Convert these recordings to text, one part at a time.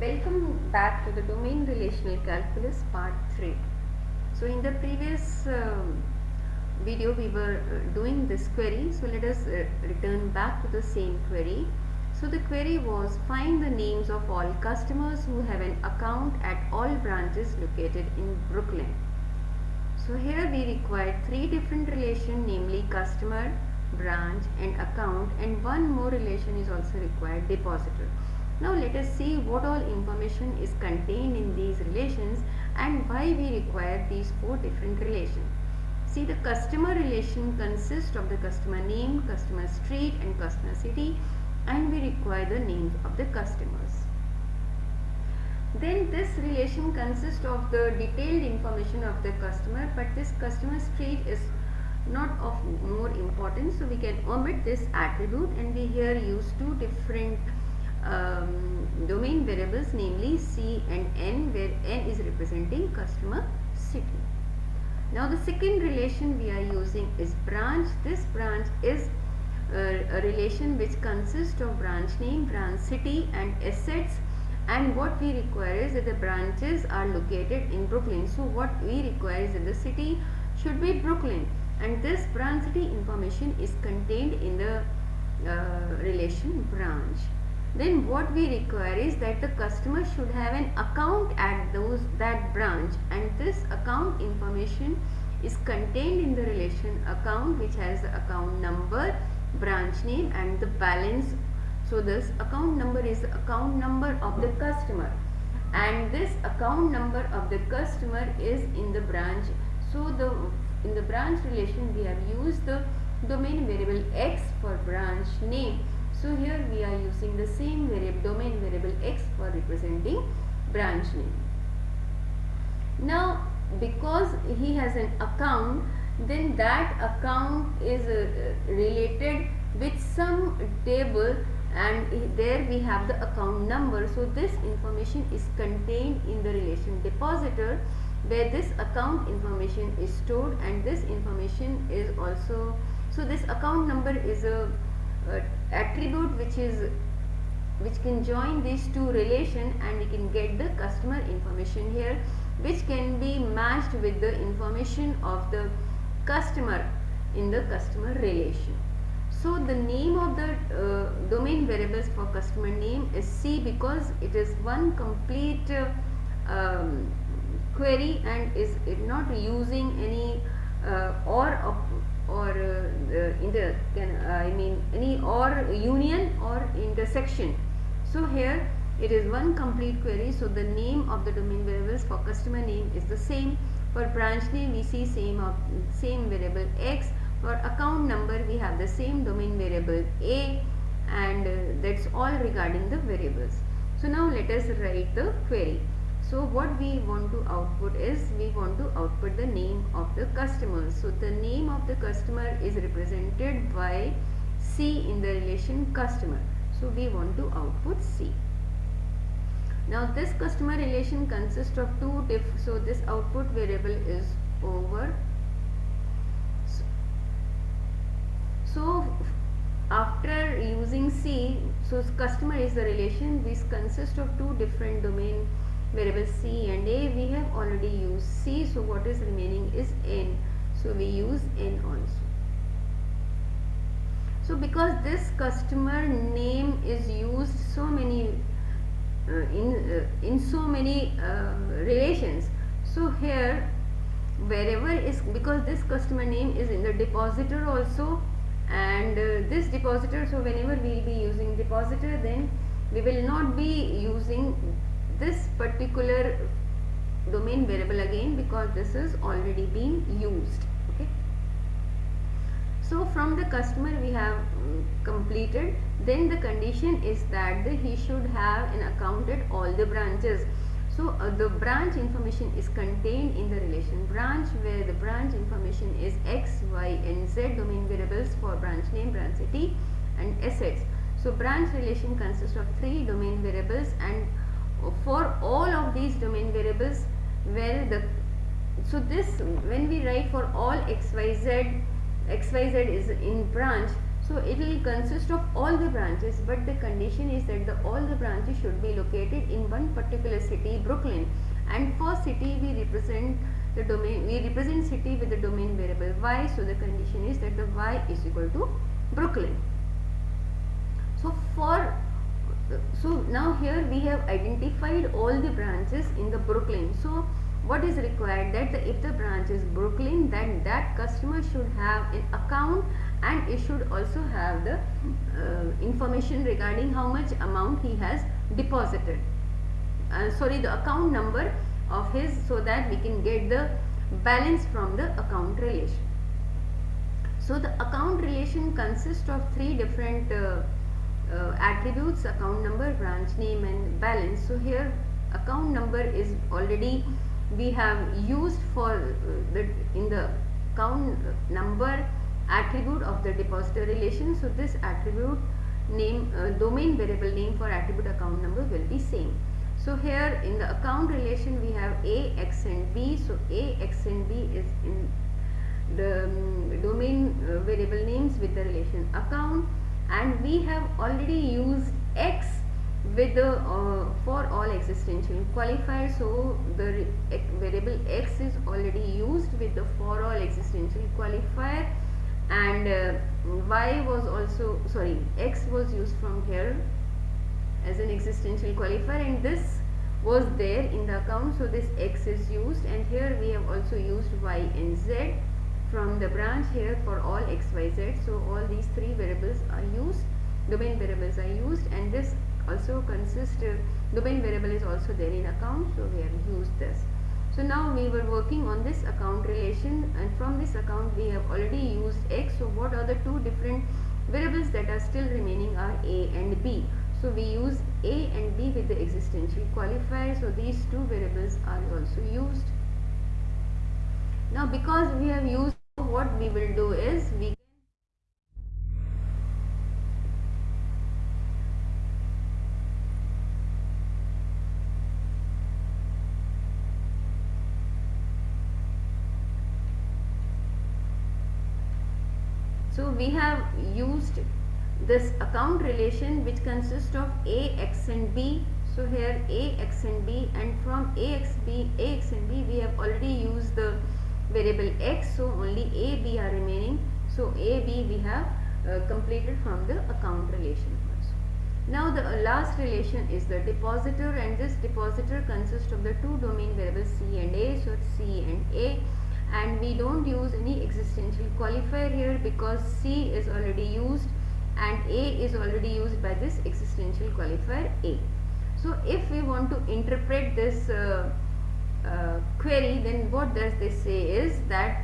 Welcome back to the domain relational calculus part 3. So in the previous um, video we were uh, doing this query. So let us uh, return back to the same query. So the query was find the names of all customers who have an account at all branches located in Brooklyn. So here we require three different relation namely customer, branch and account and one more relation is also required depositor. Now let us see what all information is contained in these relations and why we require these four different relations. See the customer relation consists of the customer name, customer street and customer city and we require the names of the customers. Then this relation consists of the detailed information of the customer but this customer street is not of more importance so we can omit this attribute and we here use two different um, domain variables namely C and N where N is representing customer city. Now the second relation we are using is branch. This branch is uh, a relation which consists of branch name, branch city and assets and what we require is that the branches are located in Brooklyn. So what we require is that the city should be Brooklyn and this branch city information is contained in the uh, relation branch then what we require is that the customer should have an account at those that branch. And this account information is contained in the relation account which has the account number branch name and the balance. So this account number is the account number of the customer. And this account number of the customer is in the branch. So the in the branch relation we have used the domain variable x for branch name so here we are using the same variable domain variable x for representing branch name. Now because he has an account then that account is uh, related with some table and there we have the account number. So this information is contained in the relation depositor where this account information is stored and this information is also so this account number is a uh, attribute which is which can join these two relation and we can get the customer information here which can be matched with the information of the customer in the customer relation. So the name of the uh, domain variables for customer name is C because it is one complete uh, um, query and is not using any uh, or or uh, in the can I mean any or union or intersection. So here it is one complete query. So the name of the domain variables for customer name is the same. For branch name we see same of same variable x. For account number we have the same domain variable a and uh, that's all regarding the variables. So now let us write the query. So what we want to output is we want to output the name of the customer. So the name of the customer is represented by C in the relation customer. So we want to output C. Now this customer relation consists of two diff so this output variable is over. So, so after using C, so customer is the relation, this consists of two different domain variable c and a we have already used c. So what is remaining is n. So we use n also. So because this customer name is used so many uh, in uh, in so many uh, relations. So here wherever is because this customer name is in the depositor also and uh, this depositor so whenever we will be using depositor then we will not be using this particular domain variable again because this is already been used okay? So from the customer we have um, completed then the condition is that the, he should have an account at all the branches. So uh, the branch information is contained in the relation branch where the branch information is x y and z domain variables for branch name branch city and assets. So branch relation consists of three domain variables and for all of these domain variables where the so this when we write for all xyz xyz is in branch so it will consist of all the branches but the condition is that the all the branches should be located in one particular city Brooklyn. And for city we represent the domain we represent city with the domain variable y so the condition is that the y is equal to Brooklyn. So for so now here we have identified all the branches in the Brooklyn. So what is required that the, if the branch is Brooklyn then that customer should have an account and it should also have the uh, information regarding how much amount he has deposited. Uh, sorry the account number of his so that we can get the balance from the account relation. So the account relation consists of three different uh, uh, attributes account number branch name and balance. So here account number is already we have used for uh, the in the account number attribute of the depositor relation. So this attribute name uh, domain variable name for attribute account number will be same. So here in the account relation we have a x and b. So a x and b is in the um, domain uh, variable names with the relation account and we have already used x with the uh, for all existential qualifier. So the variable x is already used with the for all existential qualifier. And uh, y was also sorry x was used from here as an existential qualifier. And this was there in the account. So this x is used. And here we have also used y and z from the branch here for all xyz so all these three variables are used domain variables are used and this also consists uh, domain variable is also there in account so we have used this. So now we were working on this account relation and from this account we have already used x. So what are the two different variables that are still remaining are a and b? So we use a and b with the existential qualifier. So these two variables are also used. Now because we have used what we will do is we So we have used this account relation which consists of A, X and B. So here A, X and B and from A, X, B, A, X and B we have already variable x so only a b are remaining. So a b we have uh, completed from the account relation also now the uh, last relation is the depositor and this depositor consists of the two domain variables c and a so c and a. And we don't use any existential qualifier here because c is already used and a is already used by this existential qualifier a. So if we want to interpret this uh, query then what does this say is that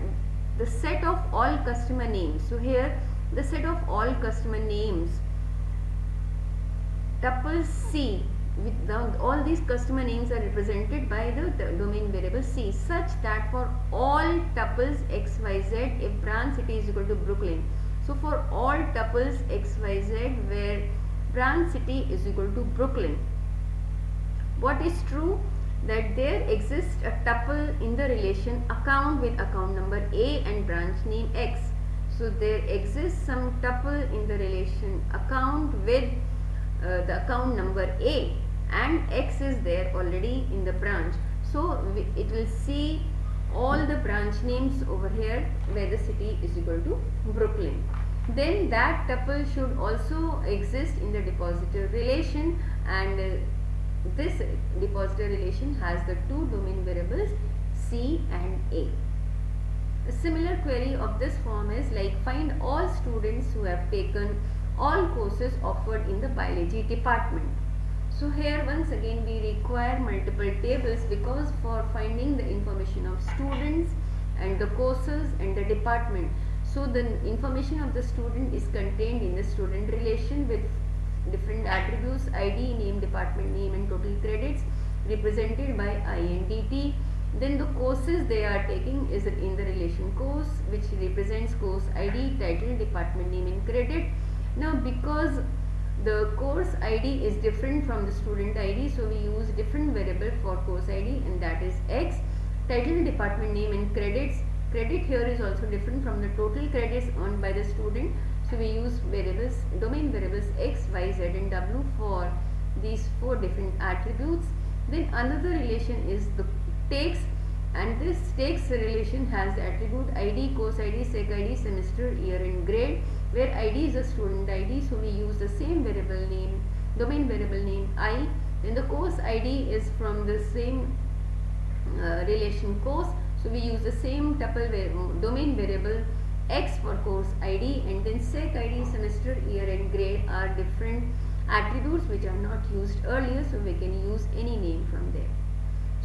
the set of all customer names. So here the set of all customer names tuple c with the, all these customer names are represented by the, the, domain variable c such that for all tuples xyz if branch city is equal to brooklyn. So for all tuples xyz where branch city is equal to brooklyn. What is true that there exists a tuple in the relation account with account number A and branch name X. So there exists some tuple in the relation account with uh, the account number A and X is there already in the branch. So it will see all the branch names over here where the city is equal to Brooklyn. Then that tuple should also exist in the depositor relation and uh, this depositor relation has the two domain variables C and A. A similar query of this form is like find all students who have taken all courses offered in the biology department. So here once again we require multiple tables because for finding the information of students and the courses and the department. So the information of the student is contained in the student relation with different attributes id name department name and total credits represented by INDT then the courses they are taking is in the relation course which represents course id title department name and credit. Now because the course id is different from the student id so we use different variable for course id and that is x. Title department name and credits. Credit here is also different from the total credits earned by the student so we use variables domain variables x y z and w for these four different attributes. Then another relation is the takes and this takes relation has the attribute id course id sec id semester year and grade where id is a student id so we use the same variable name domain variable name i. Then the course id is from the same uh, relation course so we use the same tuple domain variable x for course id and then sec id year and grade are different attributes which are not used earlier so we can use any name from there.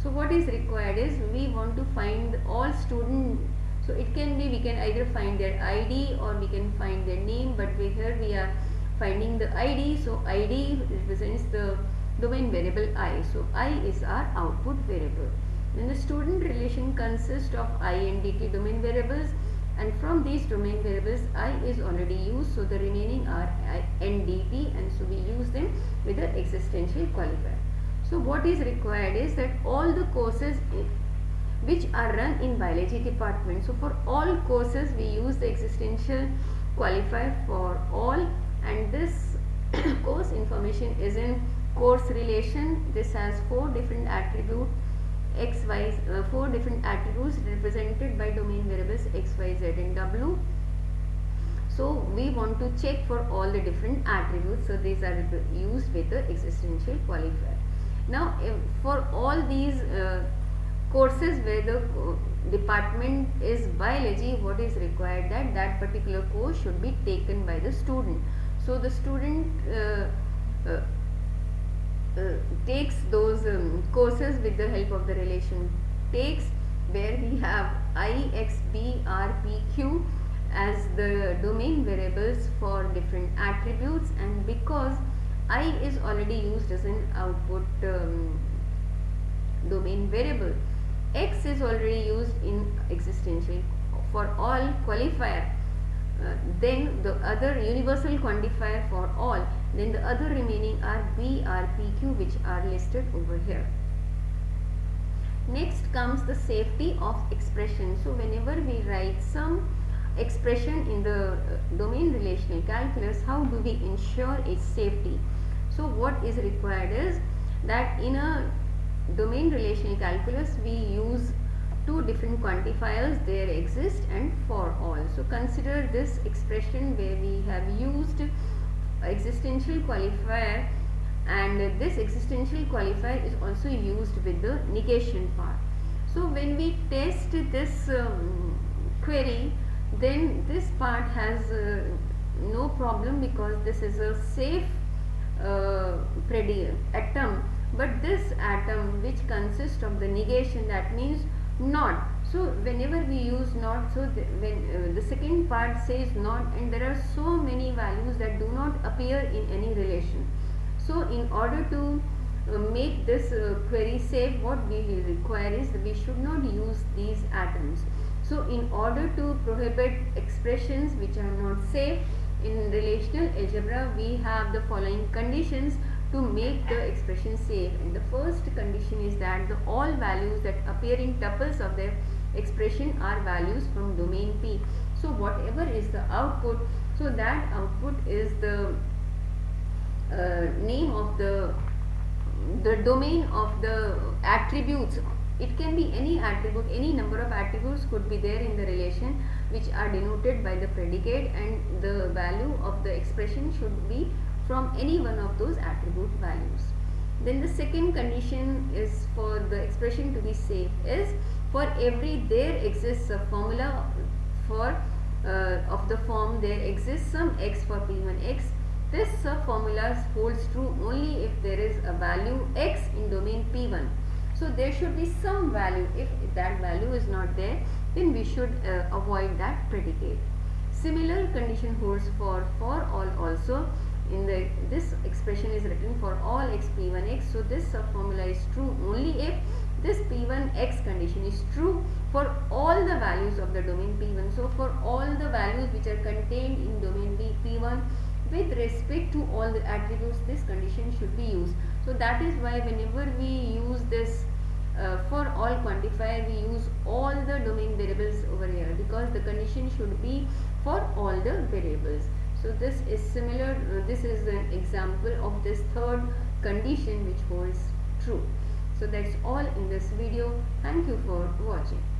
So what is required is we want to find all student so it can be we can either find their id or we can find their name but we here we are finding the id so id represents the domain variable i. So i is our output variable. Then the student relation consists of i and dt domain variables and from these domain variables i is already used so the remaining are uh, i and dt and so we use them with the existential qualifier. So what is required is that all the courses which are run in biology department so for all courses we use the existential qualifier for all. And this course information is in course relation. This has four different attributes x, y, uh, four different attributes represented by domain variables x, y, z and w. So we want to check for all the different attributes. So these are used with the existential qualifier. Now for all these uh, courses where the uh, department is biology, what is required that that particular course should be taken by the student. So the student uh, uh takes those um, courses with the help of the relation takes where we have i, x, b, r, p, q as the domain variables for different attributes and because i is already used as an output um, domain variable x is already used in existential for all qualifier uh, then the other universal quantifier for all then the other remaining are B, R, P, Q which are listed over here. Next comes the safety of expression. So whenever we write some expression in the uh, domain relational calculus, how do we ensure its safety? So what is required is that in a domain relational calculus we use two different quantifiers there exist and for all. So consider this expression where we have used existential qualifier and this existential qualifier is also used with the negation part. So when we test this um, query then this part has uh, no problem because this is a safe uh, atom but this atom which consists of the negation that means not so whenever we use not so the, when uh, the second part says not and there are so many values that do not appear in any relation. So in order to uh, make this uh, query safe what we require is that we should not use these atoms. So in order to prohibit expressions which are not safe in relational algebra we have the following conditions to make the expression safe. And the first condition is that the all values that appear in tuples of the expression are values from domain P. So whatever is the output, so that output is the uh, name of the the domain of the attributes it can be any attribute any number of attributes could be there in the relation which are denoted by the predicate and the value of the expression should be from any one of those attribute values. Then the second condition is for the expression to be safe is for every there exists a formula for uh, of the form there exists some x for p1x. This formula holds true only if there is a value x in domain p1. So there should be some value if that value is not there then we should uh, avoid that predicate. Similar condition holds for for all also in the this expression is written for all x p1x so this formula is true only if this p1x condition is true for all the values of the domain p1 so for all the values which are contained in domain B, p1 with respect to all the attributes this condition should be used. So that is why whenever we use this uh, for all quantifier we use all the domain variables over here because the condition should be for all the variables. So this is similar uh, this is an example of this third condition which holds true so that's all in this video. Thank you for watching